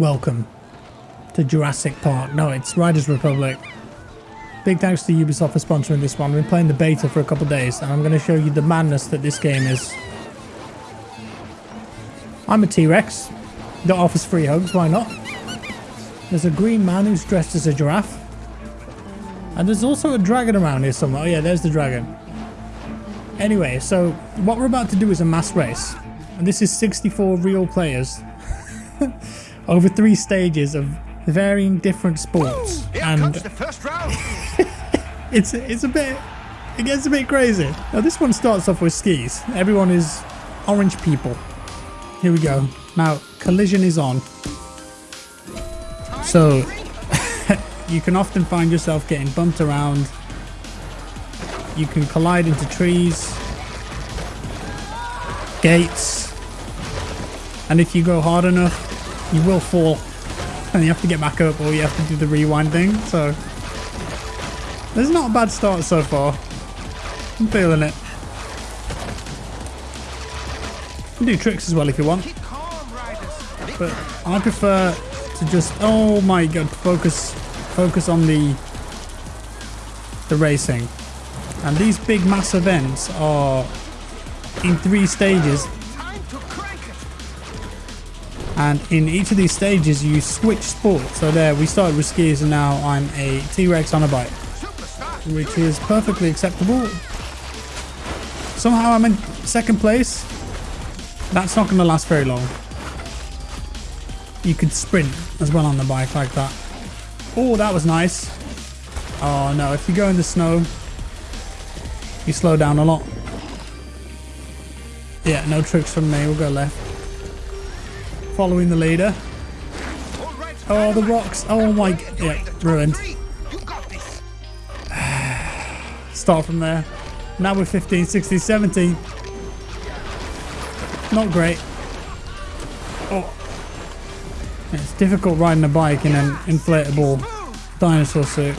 Welcome to Jurassic Park. No, it's Riders Republic. Big thanks to Ubisoft for sponsoring this one. We've been playing the beta for a couple days and I'm going to show you the madness that this game is. I'm a T-Rex that offers free hugs, why not? There's a green man who's dressed as a giraffe. And there's also a dragon around here somewhere. Oh yeah, there's the dragon. Anyway, so what we're about to do is a mass race. And this is 64 real players over three stages of varying different sports. Here and comes the first round. it's it's a bit it gets a bit crazy. Now this one starts off with skis. Everyone is orange people. Here we go. Now collision is on. So you can often find yourself getting bumped around. You can collide into trees, gates, and if you go hard enough, you will fall and you have to get back up or you have to do the rewind thing. So this is not a bad start so far. I'm feeling it. You can do tricks as well if you want, Keep calm, riders. but I prefer to just oh my god focus focus on the the racing. And these big mass events are in three stages and in each of these stages you switch sports. So there we started with skis and now I'm a T-Rex on a bike. Which is perfectly acceptable. Somehow I'm in second place. That's not going to last very long. You could sprint as well on the bike like that. Oh, that was nice. Oh no, if you go in the snow, you slow down a lot. Yeah, no tricks from me. We'll go left. Following the leader. Oh, the rocks. Oh my, You're yeah, ruined. Start from there. Now we're 15, 16, 17. Not great. Oh. It's difficult riding a bike in an inflatable dinosaur suit.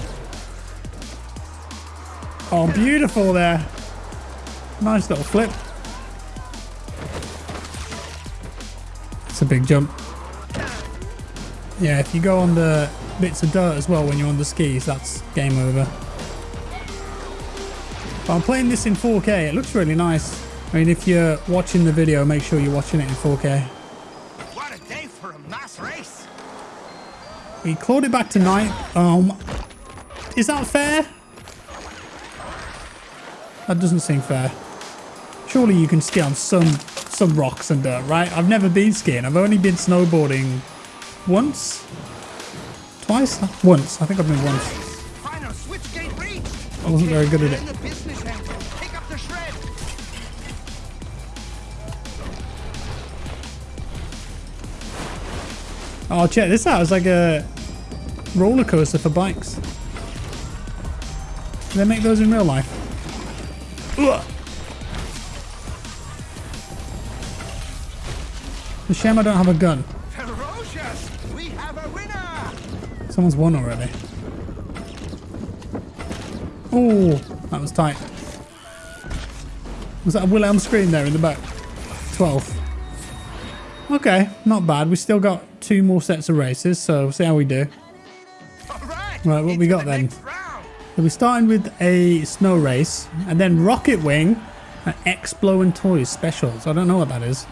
Oh, beautiful there. Nice little flip. A big jump. Yeah, if you go on the bits of dirt as well when you're on the skis, that's game over. But I'm playing this in 4K. It looks really nice. I mean, if you're watching the video, make sure you're watching it in 4K. What a day for a mass race. We clawed it back to ninth. Um, is that fair? That doesn't seem fair. Surely you can ski on some some rocks and dirt, right? I've never been skiing. I've only been snowboarding once, twice, once. I think I've been once. Final switch gate reached. I wasn't very good at it. in the business end. Pick up the shred. Oh, check this out. It's like a roller coaster for bikes. Do they make those in real life? Ugh. A shame I don't have a gun. Ferocious. We have a winner. Someone's won already. Oh, that was tight. Was that a Wilhelm scream there in the back? 12. Okay, not bad. We still got two more sets of races, so we'll see how we do. Right. Right, what we got the then? So we're starting with a snow race, and then Rocket Wing and X-Blow and Toys specials. I don't know what that is.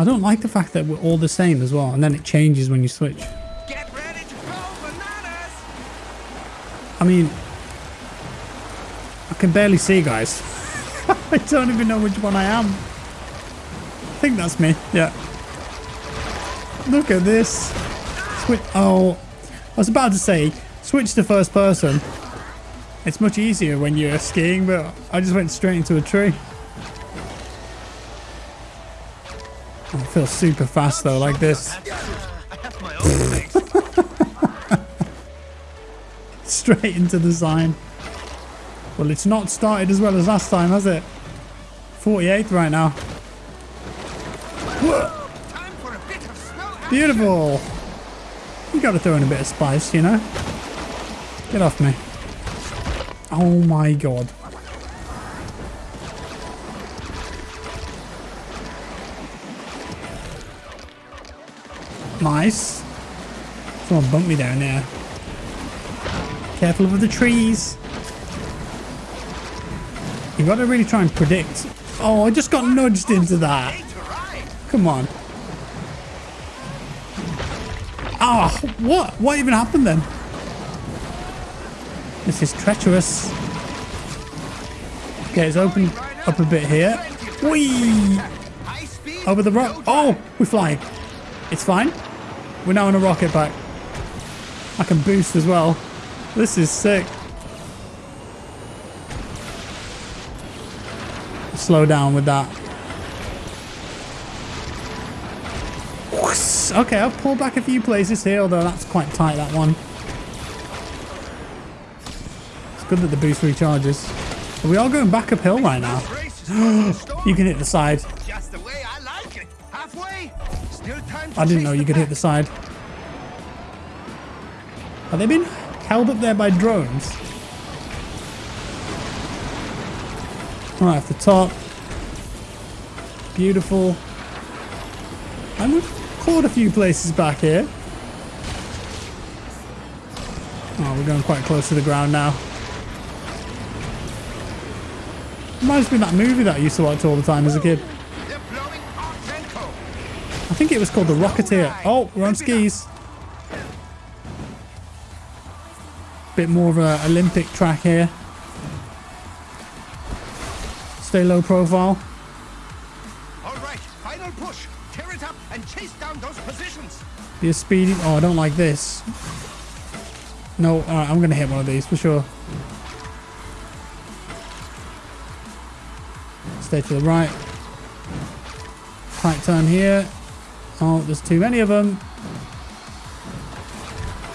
I don't like the fact that we're all the same as well, and then it changes when you switch. Get ready to go bananas. I mean, I can barely see, guys. I don't even know which one I am. I think that's me. Yeah. Look at this. Switch. Oh, I was about to say, switch to first person. It's much easier when you're skiing, but I just went straight into a tree. I feel super fast though, like this. Straight into the sign. Well, it's not started as well as last time, has it? 48th right now. Beautiful. You got to throw in a bit of spice, you know? Get off me. Oh my god. Nice. Someone bumped me down there. Careful of the trees. You got to really try and predict. Oh, I just got nudged into that. Come on. Ah, what? What even happened then? This is treacherous. Okay, it's opened up a bit here. Whee! Over the rock. Oh, we're flying. It's fine. We're now on a rocket back. I can boost as well. This is sick. Slow down with that. Okay, I'll pull back a few places here, although that's quite tight, that one. It's good that the boost recharges. Are we all going back uphill right now? You can hit the side. I didn't know you could hit the side. Have they been held up there by drones? Right off the top. Beautiful. And we've caught a few places back here. Oh, we're going quite close to the ground now. Reminds me of that movie that I used to watch all the time as a kid. They're blowing Archenko. I think it was called The Rocketeer. Oh, we're on skis. Bit more of a Olympic track here. Stay low profile. All right, final push. Tear it up and chase down those positions. Be a speedy. Oh, I don't like this. No, alright, I'm going to hit one of these for sure. Stay to the right. Tight turn here. Oh, there's too many of them.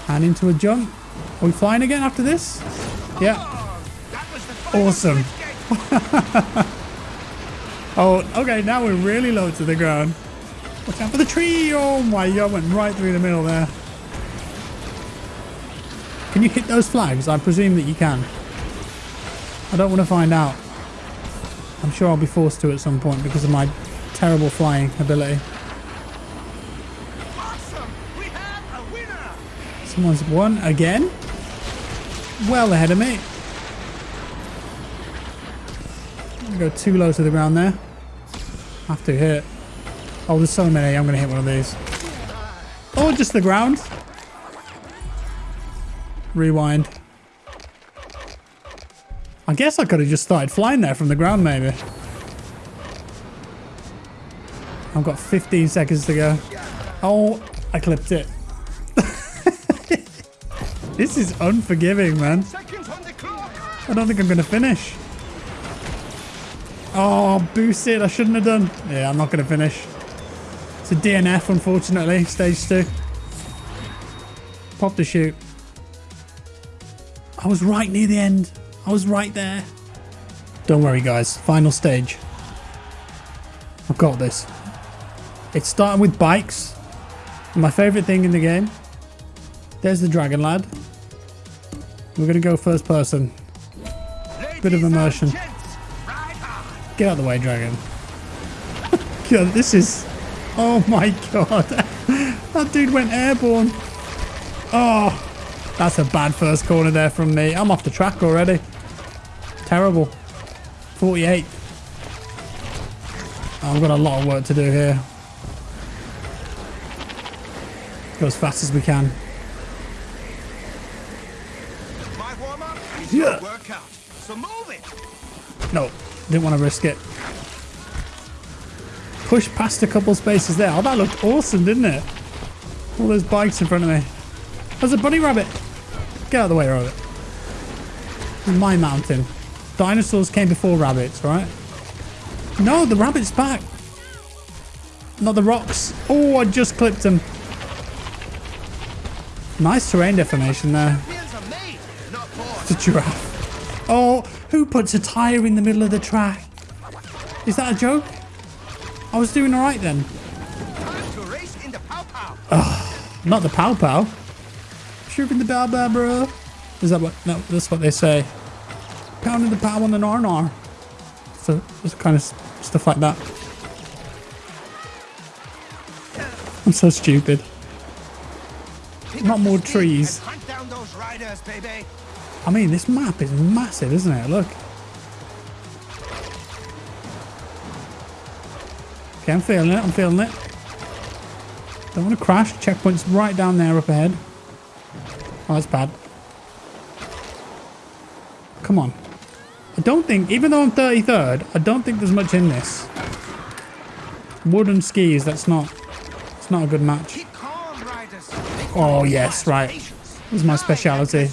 And into a jump. Are we flying again after this? Yeah. Awesome. Oh, okay, now we're really low to the ground. Watch out for the tree! Oh my god, went right through the middle there. Can you hit those flags? I presume that you can. I don't want to find out. I'm sure I'll be forced to at some point because of my terrible flying ability. Awesome. We have a winner. Someone's won again. Well ahead of me. Go too low to the ground there. Have to hit. Oh, there's so many. I'm gonna hit one of these. Oh, just the ground. Rewind. I guess I could have just started flying there from the ground, maybe. I've got 15 seconds to go. Oh, I clipped it. This is unforgiving, man. Seconds on the clock. I don't think I'm going to finish. Oh, boosted. I shouldn't have done. Yeah, I'm not going to finish. It's a DNF, unfortunately. Stage two. Pop the chute. I was right near the end. I was right there. Don't worry, guys. Final stage. I've got this. It's starting with bikes. My favourite thing in the game. There's the Dragon Lad. We're going to go first person. Bit of immersion. Get out of the way, dragon. God, this is... Oh my god. that dude went airborne. Oh, that's a bad first corner there from me. I'm off the track already. Terrible. 48. I've got a lot of work to do here. Go as fast as we can. My Yeah. your workout. So move it. No, didn't want to risk it. Push past a couple spaces there. Oh, that looked awesome, didn't it? All those bikes in front of me. There's a bunny rabbit. Get out of the way, rabbit. My mountain. Dinosaurs came before rabbits, right? No, the rabbit's back. Not the rocks. Oh, I just clipped him. Nice terrain deformation there. The giraffe. Oh, who puts a tyre in the middle of the track? Is that a joke? I was doing all right then. The pow-pow. Not the pow pow. Shooting the bow bow, bro. Is that what? No, that's what they say. Pounding the pow on the nar nar. So it's kind of stuff like that. I'm so stupid. not more trees. Hunt down those riders, baby. I mean, this map is massive, isn't it? Look. Okay, I'm feeling it. I'm feeling it. Don't want to crash. Checkpoint's right down there up ahead. Oh, that's bad. Come on. I don't think, even though I'm 33rd, I don't think there's much in this. Wooden skis, that's not, it's not a good match. Keep calm, riders. Oh, yes, right. This is my speciality.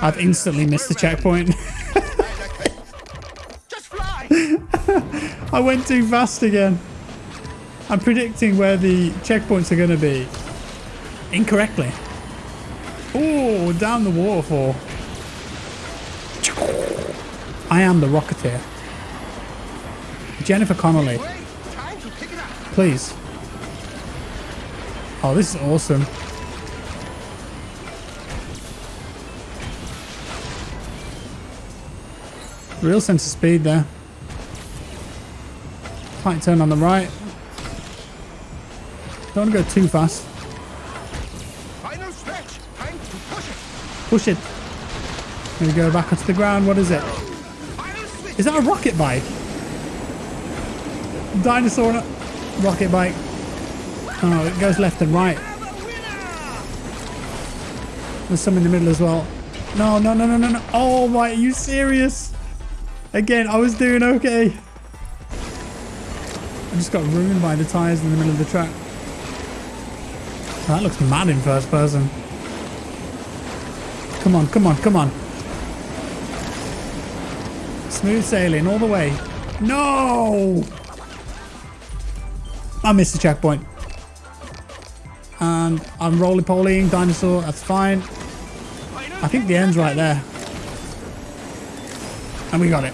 I've instantly missed the checkpoint. Just fly. I went too fast again. I'm predicting where the checkpoints are going to be incorrectly. Oh, down the waterfall. I am the Rocketeer. Jennifer Connelly, Wait, time to pick it up. please. Oh, this is awesome. Real sense of speed there. Tight turn on the right. Don't to go too fast. Final stretch. Time to push it. Push it. Here we go back onto the ground. What is it? Is that a rocket bike? Dinosaur rocket bike. Oh, it goes left and right. Have a winner. There's some in the middle as well. No, no, no, no, no, no. Oh my, are you serious? Again, I was doing okay. I just got ruined by the tires in the middle of the track. That looks mad in first person. Come on, come on, come on. Smooth sailing all the way. No! I missed the checkpoint. And I'm roly-polying dinosaur. That's fine. I think the end's right there. And we got it.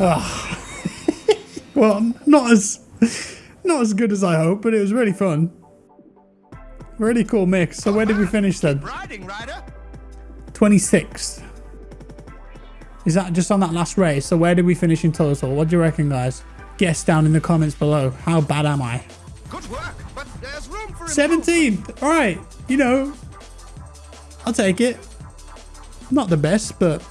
Ah. well, not as not as good as I hoped, but it was really fun. Really cool mix. So where did we finish then? 26th. Is that just on that last race? So where did we finish in total? What do you reckon, guys? Guess down in the comments below. How bad am I? Good work, but there's room for 17th. All right. You know, I'll take it. Not the best, but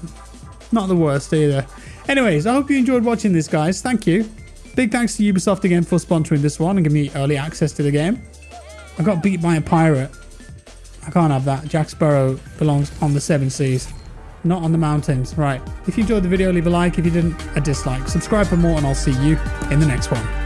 not the worst either. Anyways, I hope you enjoyed watching this, guys. Thank you. Big thanks to Ubisoft again for sponsoring this one and giving me early access to the game. I got beat by a pirate. I can't have that. Jack Sparrow belongs on the seven seas, not on the mountains. Right. If you enjoyed the video, leave a like. If you didn't, a dislike. Subscribe for more, and I'll see you in the next one.